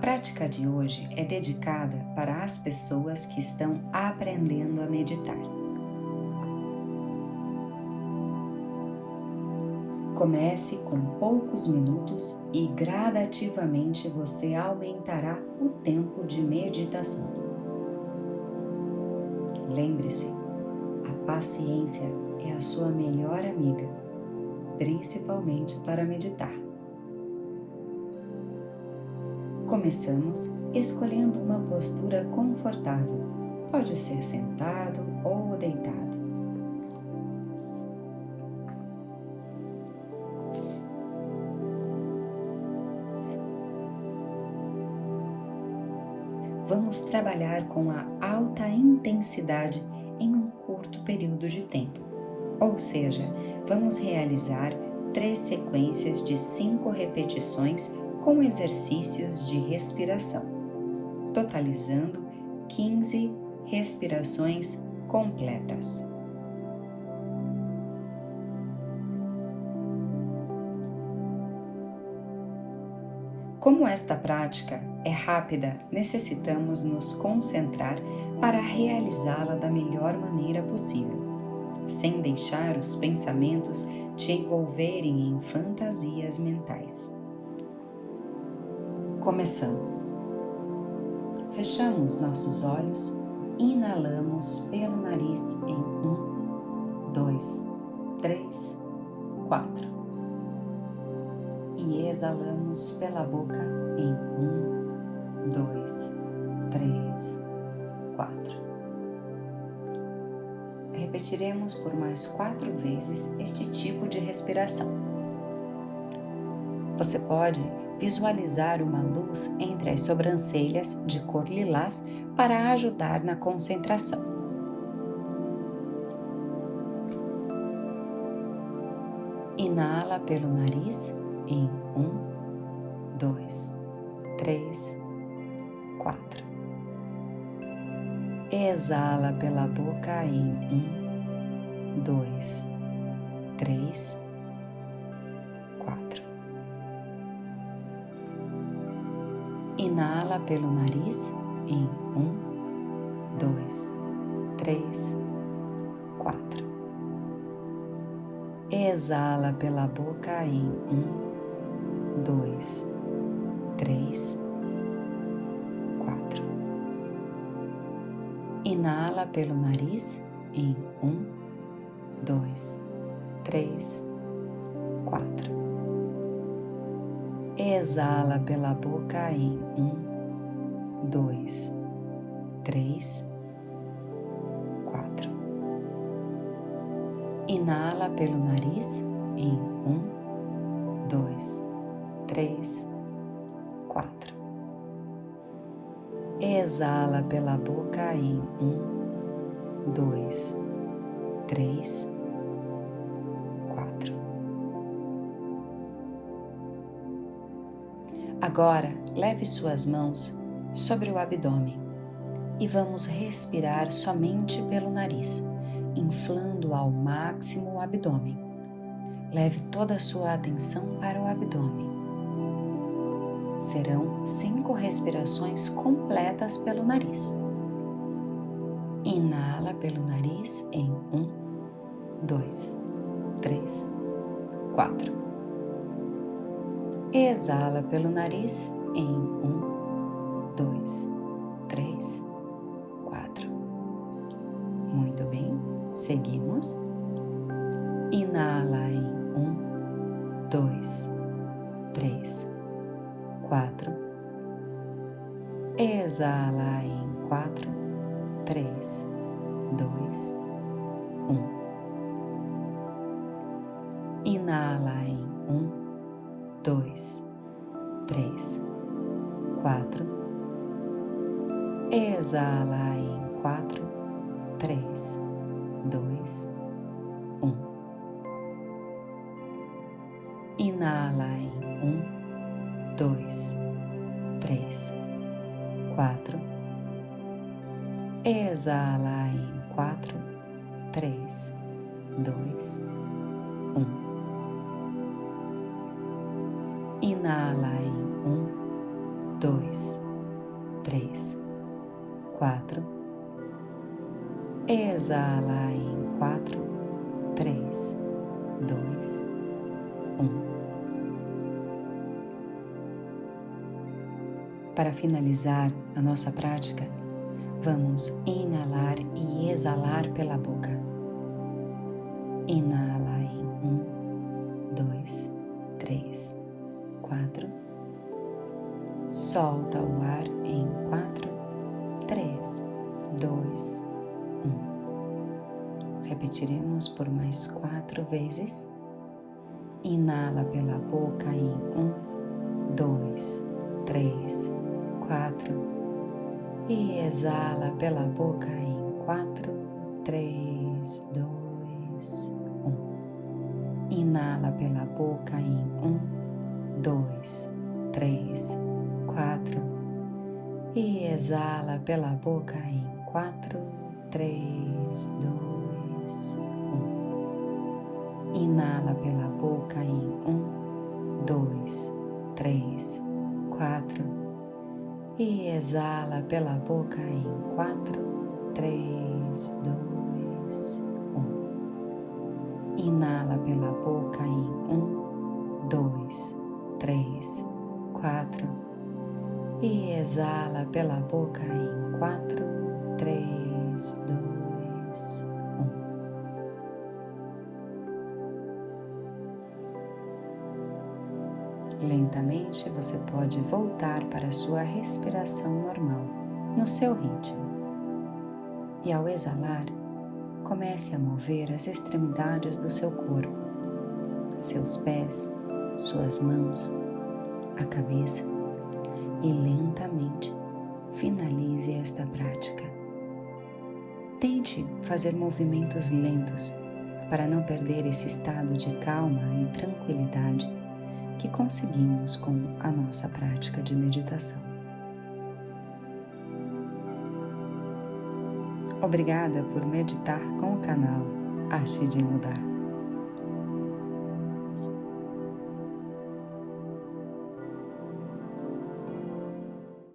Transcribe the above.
prática de hoje é dedicada para as pessoas que estão aprendendo a meditar. Comece com poucos minutos e gradativamente você aumentará o tempo de meditação. Lembre-se, a paciência é a sua melhor amiga, principalmente para meditar. Começamos escolhendo uma postura confortável. Pode ser sentado ou deitado. Vamos trabalhar com a alta intensidade em um curto período de tempo. Ou seja, vamos realizar três sequências de cinco repetições com exercícios de respiração, totalizando 15 respirações completas. Como esta prática é rápida, necessitamos nos concentrar para realizá-la da melhor maneira possível, sem deixar os pensamentos te envolverem em fantasias mentais. Começamos. Fechamos nossos olhos, inalamos pelo nariz em um, dois, três, quatro. E exalamos pela boca em um, dois, três, quatro. Repetiremos por mais quatro vezes este tipo de respiração. Você pode visualizar uma luz entre as sobrancelhas de cor lilás para ajudar na concentração. Inala pelo nariz em um, dois, três, quatro. Exala pela boca em um, dois, três, Inala pelo nariz em um, dois, três, quatro. Exala pela boca em um, dois, três, quatro. Inala pelo nariz em um, dois, três, quatro. Exala pela boca em um, dois, três, quatro. Inala pelo nariz em um, dois, três, quatro. Exala pela boca em um, dois, três, Agora, leve suas mãos sobre o abdômen e vamos respirar somente pelo nariz, inflando ao máximo o abdômen. Leve toda a sua atenção para o abdômen. Serão cinco respirações completas pelo nariz. Inala pelo nariz em um, dois, três, quatro. Exala pelo nariz em um, dois, três, quatro. Muito bem, seguimos. Inala em um, dois, três, quatro. Exala em quatro, três, dois, um. Inala em dois, três, quatro. Exala em quatro, três, dois, um. Inala em um, dois, três, quatro. Exala em quatro, três, dois, um. Inala em um, dois, três, quatro. Exala em quatro, três, dois, um. Para finalizar a nossa prática, vamos inalar e exalar pela boca. Inala Solta o ar em quatro, três, dois, um. Repetiremos por mais quatro vezes. Inala pela boca em um, dois, três, quatro e exala pela boca em quatro, três, dois, um. Inala pela boca em um, dois, três, quatro e exala pela boca em quatro, três, dois, um. Inala pela boca em um, dois, três, quatro e exala pela boca em quatro, três, dois, exala pela boca em quatro, três, dois, Lentamente você pode voltar para a sua respiração normal, no seu ritmo. E ao exalar, comece a mover as extremidades do seu corpo, seus pés, suas mãos, a cabeça e lentamente finalize esta prática. Tente fazer movimentos lentos para não perder esse estado de calma e tranquilidade que conseguimos com a nossa prática de meditação. Obrigada por meditar com o canal Ache de Mudar.